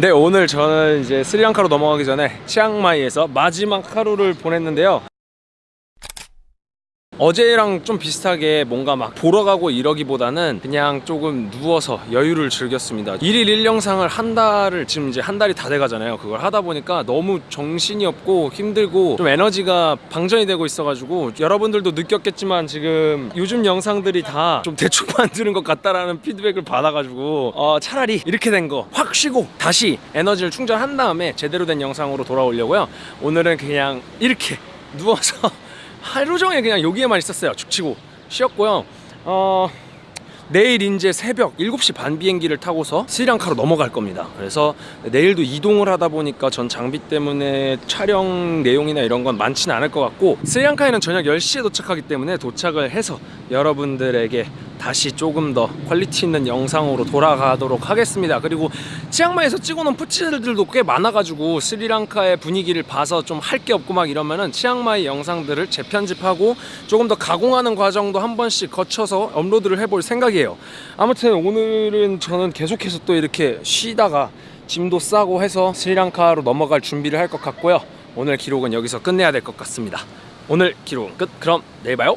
네 오늘 저는 이제 스리랑카로 넘어가기 전에 치앙마이에서 마지막 하루를 보냈는데요 어제랑 좀 비슷하게 뭔가 막 보러 가고 이러기보다는 그냥 조금 누워서 여유를 즐겼습니다. 1일 1영상을 한 달을 지금 이제 한 달이 다 돼가잖아요. 그걸 하다 보니까 너무 정신이 없고 힘들고 좀 에너지가 방전이 되고 있어가지고 여러분들도 느꼈겠지만 지금 요즘 영상들이 다 좀 대충 만드는 것 같다라는 피드백을 받아가지고 어, 차라리 이렇게 된 거 확 쉬고 다시 에너지를 충전한 다음에 제대로 된 영상으로 돌아오려고요. 오늘은 그냥 이렇게 누워서 하루 종일 그냥 여기에만 있었어요. 죽치고. 쉬었고요. 어... 내일 이제 새벽 7시 반 비행기를 타고서 스리랑카로 넘어갈 겁니다. 그래서 내일도 이동을 하다 보니까 전 장비 때문에 촬영 내용이나 이런 건 많지는 않을 것 같고 스리랑카에는 저녁 10시에 도착하기 때문에 도착을 해서 여러분들에게 다시 조금 더 퀄리티 있는 영상으로 돌아가도록 하겠습니다. 그리고 치앙마이에서 찍어놓은 푸치들도 꽤 많아가지고 스리랑카의 분위기를 봐서 좀 할 게 없고 막 이러면은 치앙마이 영상들을 재편집하고 조금 더 가공하는 과정도 한 번씩 거쳐서 업로드를 해볼 생각이에요. 아무튼 오늘은 저는 계속해서 또 이렇게 쉬다가 짐도 싸고 해서 스리랑카로 넘어갈 준비를 할 것 같고요. 오늘 기록은 여기서 끝내야 될 것 같습니다. 오늘 기록은 끝. 그럼 내일 봐요